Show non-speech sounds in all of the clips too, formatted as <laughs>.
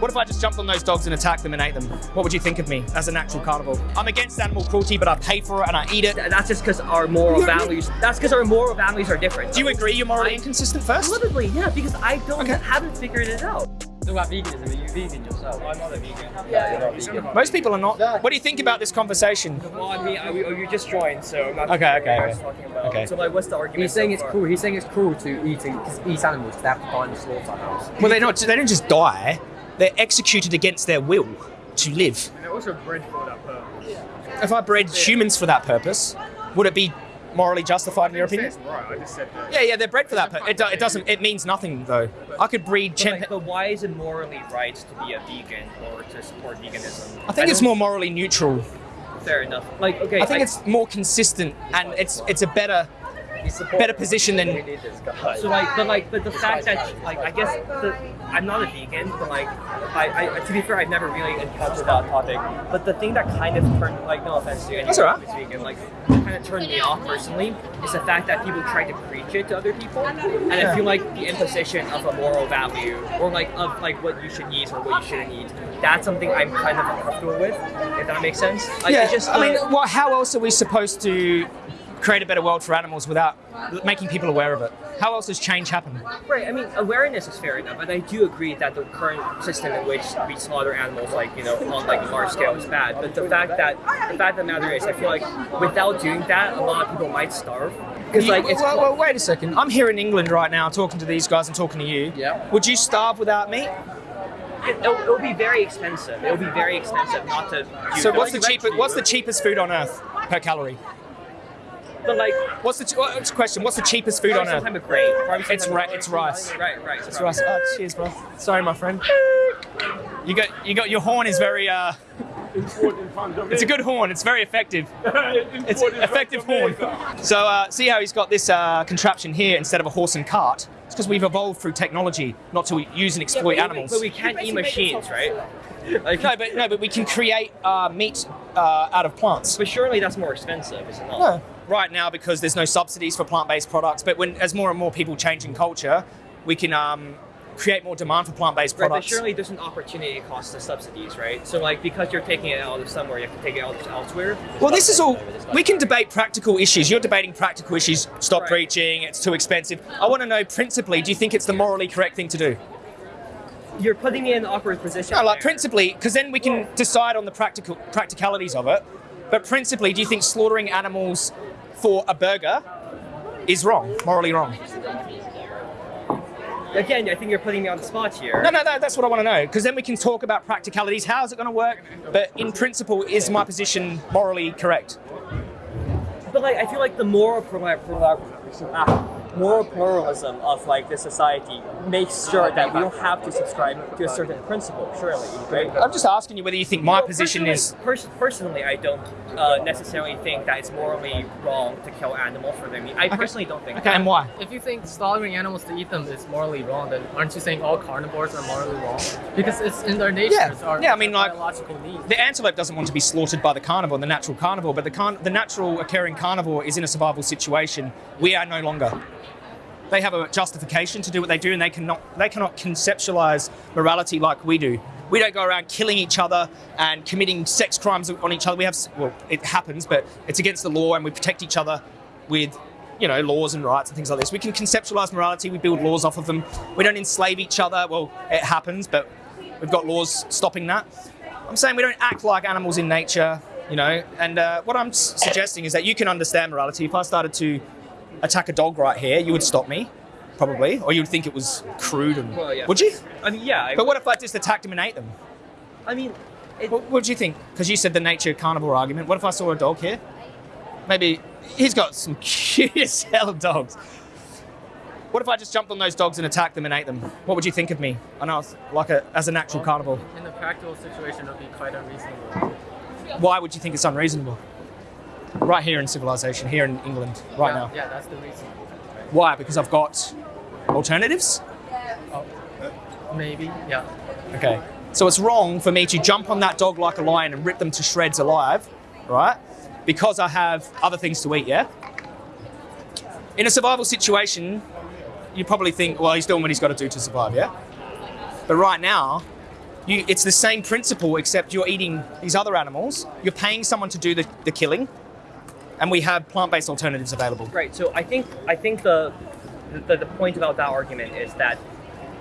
What if I just jumped on those dogs and attacked them and ate them? What would you think of me as a natural carnivore? I'm against animal cruelty, but I pay for it and I eat it. That's just because our moral values. That's because our moral values are different. Do you agree you're morally inconsistent first? Probably, yeah, because I don't Okay. haven't figured it out. So about veganism, are you vegan yourself? I'm not a vegan. Yeah, you're not vegan. Most people are not. What do you think about this conversation? Well, I mean, I, oh, you just joined, so I'm not Okay, sure okay, what you okay. talking about. Okay. So like, what's the argument? He's saying so it's far? cruel. He's saying it's cruel to eating eat animals. They have to die in the slaughterhouse. Well, they're not. They don't just die. They're executed against their will to live. And they're also bred for that purpose. If I bred humans for that purpose, would it be morally justified in your I didn't say opinion? it's right, I just said that. Yeah, yeah, they're bred for that. Pur- it, do- it doesn't. It means nothing though. I could breed But, like, but why is it morally right to be a vegan or to support veganism? I think it's more morally neutral. fair enough. Like, okay, I think it's more consistent and it's it's a better better position than We need this guy. So like, but like, but the fact that like, I guess the, I'm not a vegan, but like, I, I to be fair, I've never really encountered that topic. But the thing that kind of turned, like, no offense to anyone That's all right. who's vegan, like, kind of turned me off personally is the fact that people try to preach it to other people, and I feel like the imposition of a moral value or like of like what you should eat or what you shouldn't eat. That's something I'm kind of uncomfortable with. If that makes sense. Like, yeah. it's just, I mean, like- well, how else are we supposed to create a better world for animals without making people aware of it? How else does change happen? Right. I mean, awareness is fair enough, but I do agree that the current system in which we slaughter animals, like you know, on like a large scale, is bad. But the fact that the fact of the matter is, I feel like without doing that, a lot of people might starve. Because like it's well, well, wait a second. I'm here in England right now, talking to these guys and talking to you. Yeah. Would you starve without meat? it, it'll, it'll be very expensive. It'll be very expensive not to. So what's the cheapest? What's the cheapest food on earth per calorie? But like, What's the ch- what's the question? What's the cheapest food on earth? type of grain. Probably some It's type ri- of- it's rice. Right. Right. It's rice. Oh, cheers, bro. Sorry, my friend. You got you got your horn is very uh. It's a good horn. It's very effective. <laughs> It's an effective horn. So uh, see how he's got this uh, contraption here instead of a horse and cart. It's because we've evolved through technology, not to use and exploit But animals. But we can't eat machines, right? Like, No, but no, but we can create uh, meat uh, out of plants. but surely that's more expensive, is it not? No. Right now, because there's no subsidies for plant-based products, but when as more and more people change in culture, we can um, create more demand for plant-based Right, but products. surely there's an opportunity cost to subsidies, right? So like because you're taking it out of somewhere, you have to take it out elsewhere. Well, this is all. We can debate practical issues. You're debating practical issues. Stop Right. preaching. It's too expensive. I want to know principally. Do you think it's the morally correct thing to do? You're putting me in an awkward position. No, like there. principally, because then we can decide on the practical practicalities of it. But principally, do you think slaughtering animals for a burger is wrong, morally wrong? Again, I think you're putting me on the spot here. No, no, no. That's what I want to know. Because then we can talk about practicalities. How is it going to work? But in principle, is my position morally correct? But like, I feel like the moral ah, moral pluralism of like this society makes sure that we don't have to subscribe to a certain principle. Surely, right? I'm just asking you whether you think my Well, position personally- is. pers- personally, I don't uh, necessarily think that it's morally wrong to kill animals for their meat. I personally don't think. Okay, and why? If you think slaughtering animals to eat them is morally wrong, then aren't you saying all carnivores are morally wrong? Because it's in their nature. Yeah. our, Yeah, I mean, like- biological needs. The antelope doesn't want to be slaughtered by the carnivore, the natural carnivore, but the, car- the natural occurring carnivore is in a survival situation. We are no longer. They have a justification to do what they do, and they cannot they cannot conceptualize morality like we do. We don't go around killing each other and committing sex crimes on each other. We have well, it happens, but it's against the law, and we protect each other with you know laws and rights and things like this. We can conceptualize morality. We build laws off of them. We don't enslave each other. Well, it happens, but we've got laws stopping that. I'm saying we don't act like animals in nature, you know. And uh, what I'm suggesting is that you can understand morality. If I started to attack a dog right here, you would stop me, probably, or you would think it was crude. And Well, yeah. would you? I mean, yeah. I, But what if I just attacked them and ate them? I mean, it, What would you think? Because you said the nature of carnivore argument. What if I saw a dog here? Maybe he's got some <laughs> cute as hell dogs. What if I just jumped on those dogs and attacked them and ate them? What would you think of me? I know, like a, as a natural carnivore. In a practical situation, it would be quite unreasonable. Why would you think it's unreasonable? Right here in civilization, here in England, right yeah, now. Yeah, that's the reason. Why? Because I've got alternatives? Oh, maybe, yeah. Okay. So it's wrong for me to jump on that dog like a lion and rip them to shreds alive, right? Because I have other things to eat, yeah? In a survival situation, you probably think, well, he's doing what he's got to do to survive, yeah? But right now, You, it's the same principle, except you're eating these other animals. You're paying someone to do the, the killing, and we have plant-based alternatives available. Right. So I think I think the the, the point about that argument is that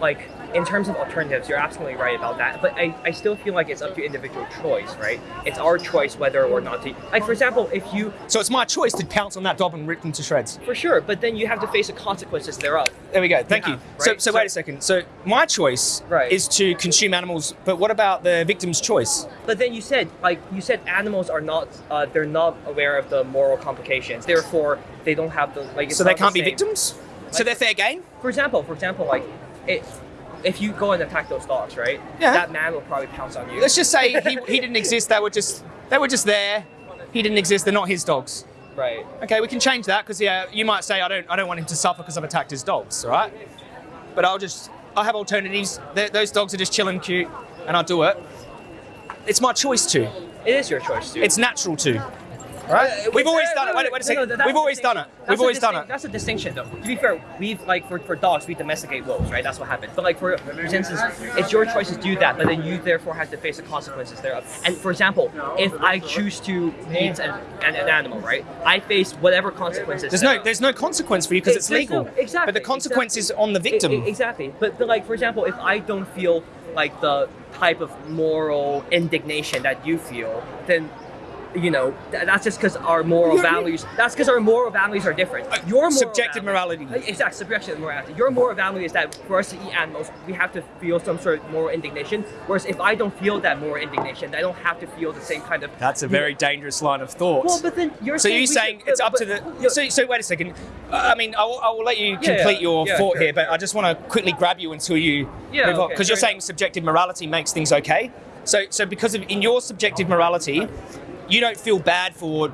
like in terms of alternatives, you're absolutely right about that. But I, I still feel like it's up to individual choice, right? It's our choice whether or not to like for example, if you So it's my choice to pounce on that dog and rip them to shreds. for sure, but then you have to face the consequences thereof. There we go. Thank you. have, So, right? so So- wait a second. So my choice Right. is to consume animals, but what about the victim's choice? But then you said like you said animals are not uh, they're not aware of the moral complications. Therefore, they don't have the like. So they not the can't be victims. So they're fair game. For example, for example, like it, if you go and attack those dogs, right? Yeah. That man will probably pounce on you. Let's just say he, <laughs> he didn't exist. They were just they were just there. He didn't exist. They're not his dogs. right. Okay, we can change that because yeah, you might say I don't I don't want him to suffer because I've attacked his dogs, all right? But I'll just I have alternatives. Th those dogs are just chilling, cute, and I'll do it. It's my choice to. It is your choice, dude. It's natural to. Right? Uh, we've always uh, done it. Wait, wait a second. We've always done it. We've always done it. That's a distinction, though. To be fair, we've like for, for dogs, we domesticate wolves, right? That's what happened. But like for, for instance, it's your choice to do that, but then you therefore have to face the consequences thereof. And for example, if I choose to eat an, an, an animal, right? I face whatever consequences. There's no there's no consequence for you because it's There's no- legal. exactly. But the consequence is on the victim. e- exactly. But, but like for example, if I don't feel like the type of moral indignation that you feel, then you know th- that's just because our moral values. That's because our moral values are different. Your moral subjective morality. Uh, Exactly, subjective morality. Your moral value is that for us to eat animals, we have to feel some sort of moral indignation. Whereas if I don't feel that moral indignation, I don't have to feel the same kind of. That's a very dangerous line of thought. Well, but then you're so saying you're saying should- it's up but- to the. So, so wait a second. Uh, I mean, I will, I will let you Yeah, complete yeah, your yeah, thought sure, here, but. I just want to quickly grab you until you Yeah, move on okay, because you're fair saying subjective morality makes things okay. So, so because of in your subjective morality, you don't feel bad for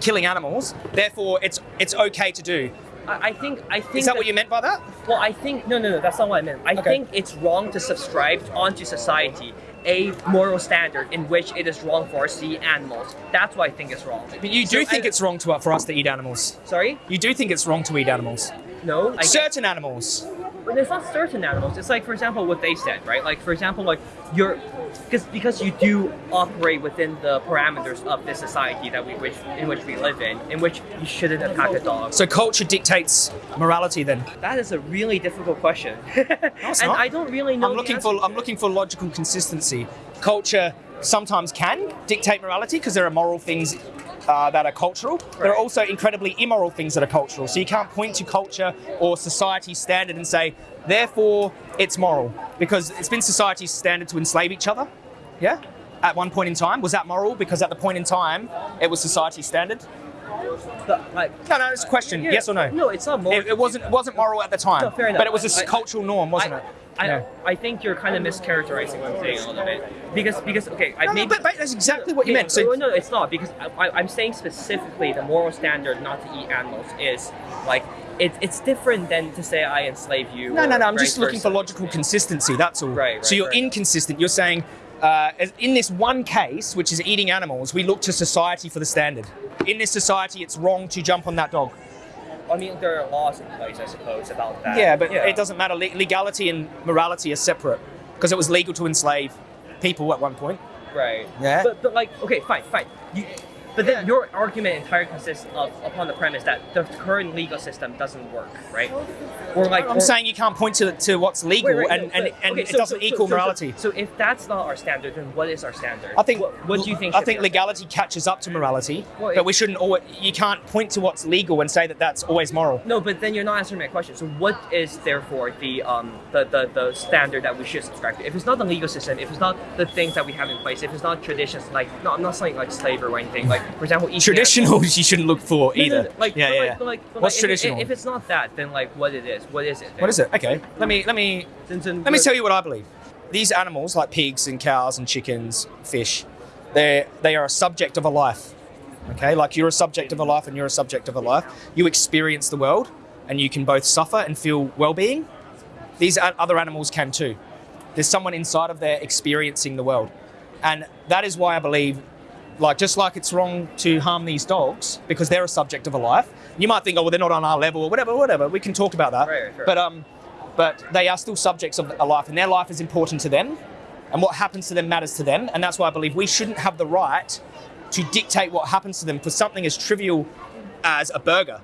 killing animals. Therefore, it's it's okay to do. I, I think. I think. Is that what you meant by that? Well, I think no, no, no. That's not what I meant. I Okay. think it's wrong to subscribe onto society a moral standard in which it is wrong for us to eat animals. That's what I think is wrong. But you do So think I- it's wrong to for us to eat animals. Sorry? You do think it's wrong to eat animals. No. I Certain animals. But it's not certain animals. It's like, for example, what they said, right? Like, for example, like you're, because because you do operate within the parameters of this society that we which in which we live in, in which you shouldn't attack a dog. So culture dictates morality. Then That is a really difficult question, <laughs> and it's not. I don't really know. I'm looking for I'm looking for logical consistency. Culture sometimes can dictate morality because there are moral things uh, that are cultural. There are also incredibly immoral things that are cultural. So you can't point to culture or society's standard and say, therefore, it's moral because it's been society's standard to enslave each other. Yeah. At one point in time, was that moral? Because at the point in time, it was society's standard. Like, No, no, it's a question. yeah, yes or no? No, it's not moral. It, it wasn't. It wasn't moral at the time. No, fair enough. But it was a I- cultural norm, wasn't I, it? I. I think you're kind of mischaracterizing what I'm saying a little bit because because okay, I No, no, but, but that's exactly what you meant. So no, no, it's not because I, I'm saying specifically the moral standard not to eat animals is like it, it's different than to say I enslave you. No, no, no. I'm just looking for logical consistency. That's all. Right, right, so you're right. inconsistent. You're saying, uh, in this one case, which is eating animals, we look to society for the standard. In this society, it's wrong to jump on that dog. I mean, there are laws in place, I suppose, about that. yeah, but it doesn't matter. Le- legality and morality are separate because it was legal to enslave people at one point. Right. Yeah. But, but like, okay, fine, fine. You, but then your argument entirely consists of upon the premise that the current legal system doesn't work, right? Or like, I'm or- saying you can't point to, to what's legal Wait, wait, and, no, and, and okay, it so- doesn't so- equal so- morality. So, if that's not our standard, then what is our standard? I think. What, what do you think? I think legality catches up to morality, Well, but it- we shouldn't. Always, you can't point to what's legal and say that that's always moral. No, but then you're not answering my question. So, what is therefore the um the, the, the standard that we should subscribe to? If it's not the legal system, if it's not the things that we have in place, if it's not traditions like no, I'm not saying like slavery or anything. Like for example, eating Traditional, <laughs> you shouldn't look for animals- No, no, either. no, Like, yeah, yeah. like, like, What's like, if- traditional? If, it's not that, then like what it is? What is it? What is it? Okay, let me let me Then, then let me tell you what I believe. These animals, like pigs and cows and chickens, fish, they they are a subject of a life. Okay, like you're a subject of a life and you're a subject of a life. You experience the world, and you can both suffer and feel well-being. These other animals can too. There's someone inside of there experiencing the world, and that is why I believe. Like just like it's wrong to harm these dogs because they're a subject of a life. You might think, oh, well, they're not on our level or whatever, whatever. We can talk about that. Right, sure. But um, but they are still subjects of a life, and their life is important to them. and what happens to them matters to them. And that's why I believe we shouldn't have the right to dictate what happens to them for something as trivial as a burger.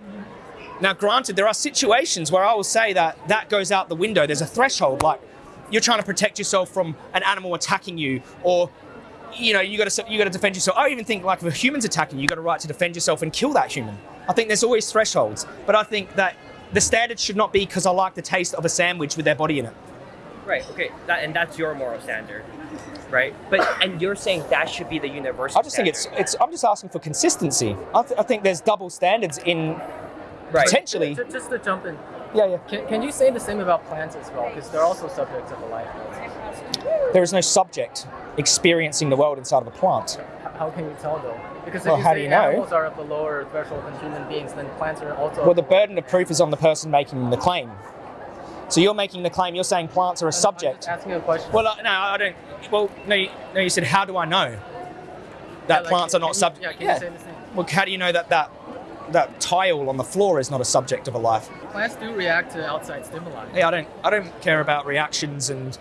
Now, granted, there are situations where I will say that that goes out the window. There's a threshold, like you're trying to protect yourself from an animal attacking you, or you know, you got to you got to defend yourself. I even think like if a human's attacking you, you got a right to defend yourself and kill that human. I think there's always thresholds, but I think that the standard should not be because I like the taste of a sandwich with their body in it. Right. Okay. That and that's your moral standard, right? But and you're saying that should be the universal. I just think it's it's. I'm just asking for consistency. I, th- I think there's double standards in right. potentially. Ju- Just to jump in, Yeah, yeah. can, can you say the same about plants as well? Because they're also subjects of a life. There is no subject experiencing the world inside of a plant. How can you tell though? Because if Well, you how say do you know? animals are of the lower threshold than human beings, then plants are also. Well, the burden of proof is on the person making the claim. So you're making the claim. You're saying plants are a I'm subject. asking a question. Well, uh, no, I don't. Well, no, you, no. You said, how do I know Yeah, that like, plants are not subject? Yeah, can you say the same? Well, how do you know that that that tile on the floor is not a subject of a life? Plants do react to outside stimuli. Yeah, I don't. I don't care about reactions and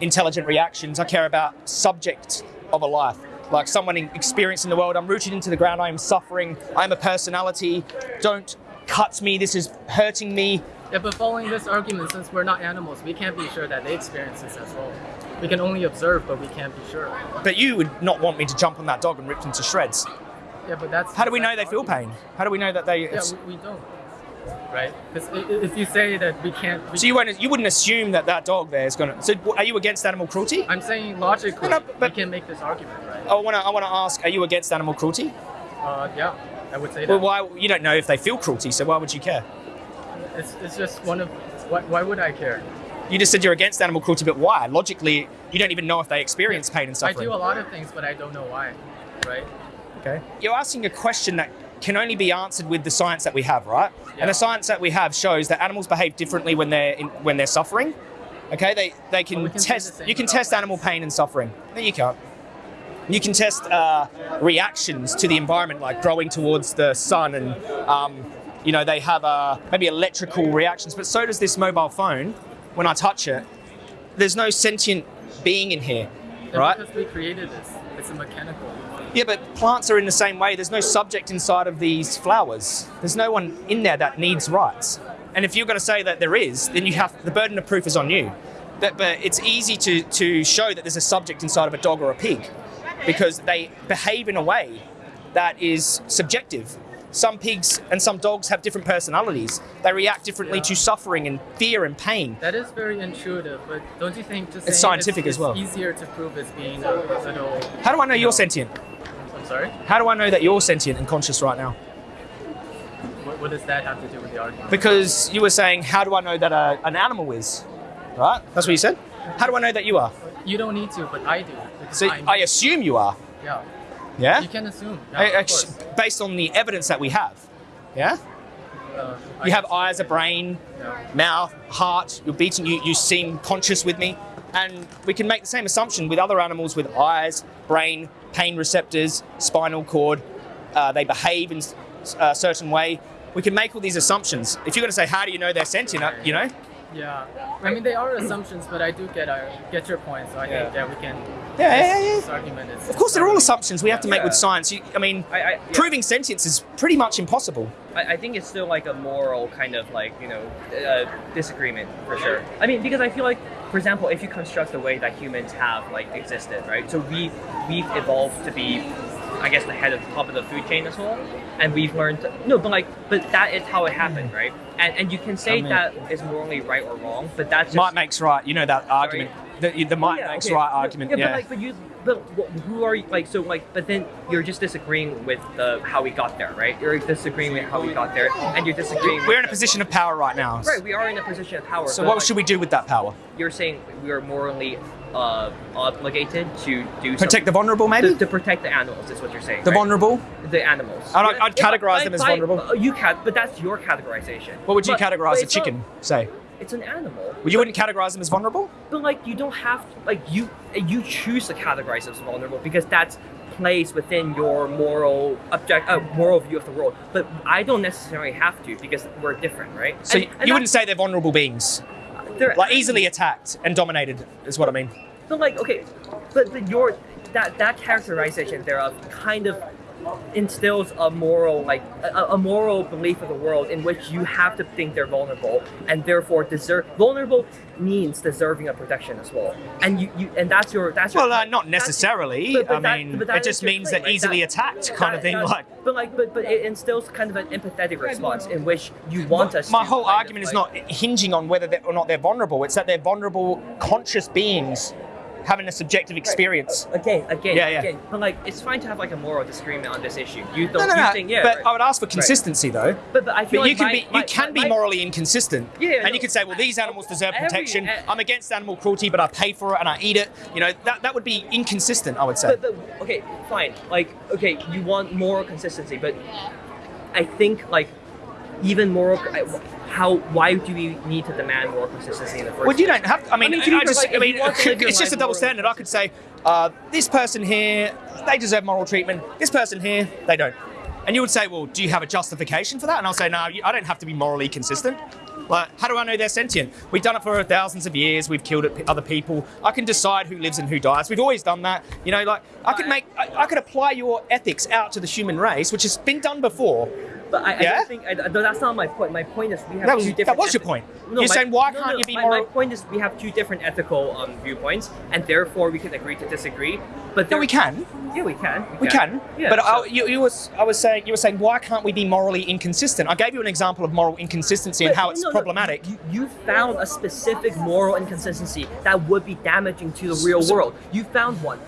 intelligent reactions. I care about subject of a life, like someone experiencing the world. I'm rooted into the ground. I am suffering. I am a personality. Don't cut me. This is hurting me. Yeah, but following this argument, since we're not animals, we can't be sure that they experience this as well. We can only observe, but we can't be sure. But you would not want me to jump on that dog and rip them to shreds. Yeah, but that's. How do we know they feel pain? How do we know that they? Yeah, we, we don't. Right? Because if you say that we can't. We, so you won't. You wouldn't assume that that dog there is going to. So are you against animal cruelty? I'm saying logically, No, no, but- we can make this argument, right? I want to. I want to ask. Are you against animal cruelty? Uh, yeah, I would say that. Well, why? You don't know if they feel cruelty, so why would you care? It's, it's just one of. Why, why would I care? You just said you're against animal cruelty, but why? Logically, you don't even know if they experience pain and suffering. I do a lot of things, but I don't know why, right? Okay. You're asking a question that can only be answered with the science that we have, right? Yeah. And the science that we have shows that animals behave differently when they're in, when they're suffering. Okay, they they can, Well, we can test. You can test animal pain and suffering. No, you can't. You can test uh, reactions to the environment, like growing towards the sun, and um, you know they have uh, maybe electrical reactions. But so does this mobile phone. When I touch it, there's no sentient being in here, Right? Because we created this. It's a mechanical. Yeah, but plants are in the same way. There's no subject inside of these flowers. There's no one in there that needs rights. And if you're going to say that there is, then you have the burden of proof is on you. But, but it's easy to, to show that there's a subject inside of a dog or a pig because they behave in a way that is subjective. Some pigs and some dogs have different personalities. They react differently Yeah. to suffering and fear and pain. That is very intuitive, but don't you think just It's scientific it's, as well. It's easier to prove as being a little. How do I know you you're sentient? I'm sorry. How do I know that you're sentient and conscious right now? What, what does that have to do with the argument? Because you were saying, how do I know that a, an animal is? Right? That's what you said? How do I know that you are? You don't need to, but I do. So I'm- I assume you are. yeah. Yeah? You can assume. Yeah, I- based on the evidence that we have. Yeah? Uh, You have eyes, a brain, Yeah. mouth, heart, you're beating, you, you seem conscious with me. And we can make the same assumption with other animals with eyes, brain, pain receptors, spinal cord. Uh, they behave in a certain way. We can make all these assumptions. If you're going to say, how do you know they're sentient, uh, you know? Yeah. I mean, they are assumptions, but I do get uh, get your point. So I think Yeah. yeah, we can. Yeah, yeah, yeah, This argument is. Of course, they're all assumptions we have to make with science. You, I mean, I, I, yeah. proving sentience is pretty much impossible. I, I think it's still like a moral kind of like you know uh, disagreement for sure. I mean, because I feel like, for example, if you construct the way that humans have like existed, right? So we we've evolved to be, I guess, the head of the top of the food chain as well, and we've learned no, but like, but that is how it happened, hmm. right? And and you can say I mean- that is morally right or wrong, but that's just Might makes right. You know that argument. The, the might Yeah, makes okay. right argument. Yeah, Yeah. but like, but you, but who are you? Like, so like, but then you're just disagreeing with the how we got there, right? You're disagreeing with how we got there, and you're disagreeing. We're in a position of power right now. Right, we are in a position of power. So what like, should we do with that power? You're saying we are morally uh, obligated to do Protect the vulnerable, to, maybe? to protect the animals is what you're saying. The right? vulnerable? the animals. I'd- I'd categorize them as fine, vulnerable. uh, You can, but that's your categorization. What would you But- categorize but a not- chicken? Say. It's an animal. Well, you wouldn't categorize them as vulnerable? But like you don't have to, like you you choose to categorize them as vulnerable because that's placed within your moral object uh, moral view of the world. But I don't necessarily have to because we're different, right? So And- you and wouldn't say they're vulnerable beings, they're- like easily attacked and dominated, is what I mean. but like okay, but, but your that that characterization thereof kind of instills a moral like a, a moral belief of the world in which you have to think they're vulnerable and therefore deserve vulnerable means deserving of protection as well and you, you and that's your that's your Well, uh, not that's- necessarily. but- but I that- mean, but that it is just means claim, that right? easily That- attacked kind of thing. Like but like but but it instills kind of an empathetic response in which you want us my to whole kind of, argument is like- not hinging on whether or not they're vulnerable. It's that they're vulnerable, conscious beings having a subjective experience. Again, again, Yeah, yeah. again. But like, it's fine to have like a moral disagreement on this issue. You don't. No, no, no. think, yeah. but right. I would ask for consistency, though. But, but I feel But you can my- be my- you can be my- morally inconsistent, Yeah, and no, you could say, well, these animals deserve every- protection. eh, I'm against animal cruelty, but I pay for it and I eat it. You know, that that would be inconsistent. I would say. But, but okay, fine. Like, okay, you want moral consistency, but I think like even moral. I- How? Why do we need to demand moral consistency in the first? Well, you don't have. I mean, I, mean, to just. like, I mean, you want to <laughs> live your it's just a double standard. I could say, uh, this person here, they deserve moral treatment. This person here, they don't. And you would say, well, do you have a justification for that? And I'll say, no, I don't have to be morally consistent. Like, how do I know they're sentient? We've done it for thousands of years. We've killed other people. I can decide who lives and who dies. We've always done that. You know, like I could make, I, I could apply your ethics out to the human race, which has been done before. But I, I don't think I, no, that's not my point. My point is we have That was- two that different. was your point. No, You're my- saying, why no, can't no, you be my, moral- My point is we have two different ethical um, viewpoints, and therefore we can agree to disagree. But No, we can. Yeah, we can. We can, Yeah, but so- I, you, you was, I was saying, you were saying, why can't we be morally inconsistent? I gave you an example of moral inconsistency and how it's no, no, problematic. You, you found a specific moral inconsistency that would be damaging to the real So- world. You found one.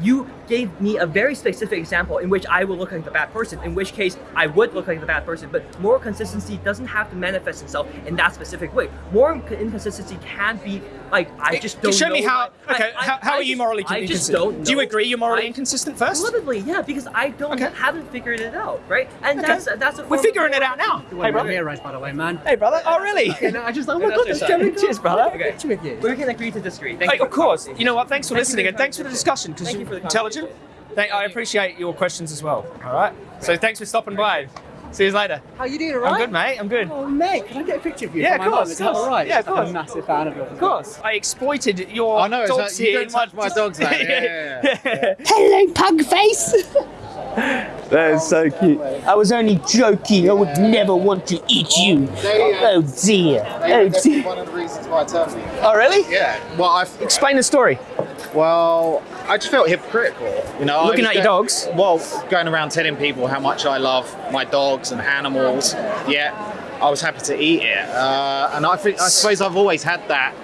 You gave me a very specific example in which I will look like the bad person, in which case I would look like the bad person. But moral consistency doesn't have to manifest itself in that specific way. Moral inconsistency can be like I just don't Show me how. my- Okay, I- I- how, how I are you just- morally I just don't Do you agree you're morally I- inconsistent first? Probably, yeah, because I don't Okay. haven't figured it out, right? And Okay. that's that's a We're figuring it out now. Hey, Hey, brother. brother. Right, by the way, man. Hey, brother. Oh, really? Yeah, no, I just, oh my That's god, your that's side. Cheers, brother. Okay. Picture with you. We can agree to disagree. Thank Hey, you of course. You know what? Thanks for Thank listening and thanks for the discussion because Thank you're you for the intelligent. Thank, I appreciate your questions as well. All right. So thanks for stopping by. See you later. How you doing, alright? I'm good, mate. I'm good. Oh, mate, can I get a picture of you? Yeah, of course. Is that alright? Yeah, of I'm course. a massive fan of yours. Of course. I exploited your I know, it's dogs like, you here. don't in my- touch my <laughs> dogs, man. Yeah, yeah, <laughs> Hello, pug face. <laughs> That is so cute. I was only joking. I would never want to eat you. They, uh, Oh dear. They Oh dear. one of the reasons why I turned. Oh really? Yeah. Well, I've, Explain the story. Well, I just felt hypocritical. You know, Looking at your dogs? Well, going around telling people how much I love my dogs and animals. Yeah, I was happy to eat it, uh, and I think I suppose I've always had that.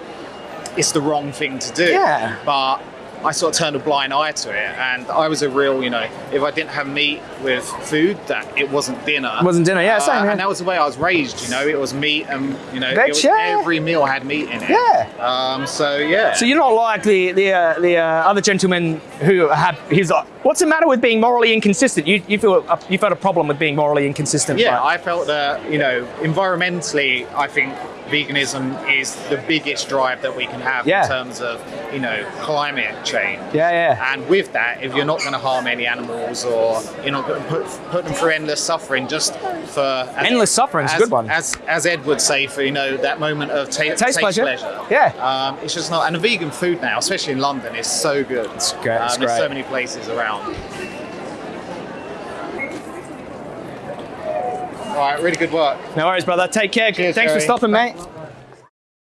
It's the wrong thing to do. Yeah. But I sort of turned a blind eye to it, and I was a real, you know, if I didn't have meat with food, that it wasn't dinner. It wasn't dinner, yeah, Uh, same. And that was the way I was raised. You know, it was meat, and you know, was, every meal had meat in it. Yeah. Um, so yeah. So you're not like the the uh, the uh, other gentleman who had his. Uh, what's the matter with being morally inconsistent? You you feel a, you felt a problem with being morally inconsistent. Yeah, right? I felt that, you know, environmentally, I think veganism is the biggest drive that we can have Yeah. in terms of, you know, climate change. yeah, yeah. And with that, if you're not going to harm any animals or you're not going to put, put them through endless suffering just for. as- Endless suffering's a as, good one. As, as Ed would say, for, you know, that moment of ta- Taste pleasure. Yeah. Um, it's just not. And the vegan food now, especially in London, is so good. It's great, it's There's so many places around. All right, really good work. No worries, brother. Take care. Cheers, Thanks for stopping, mate.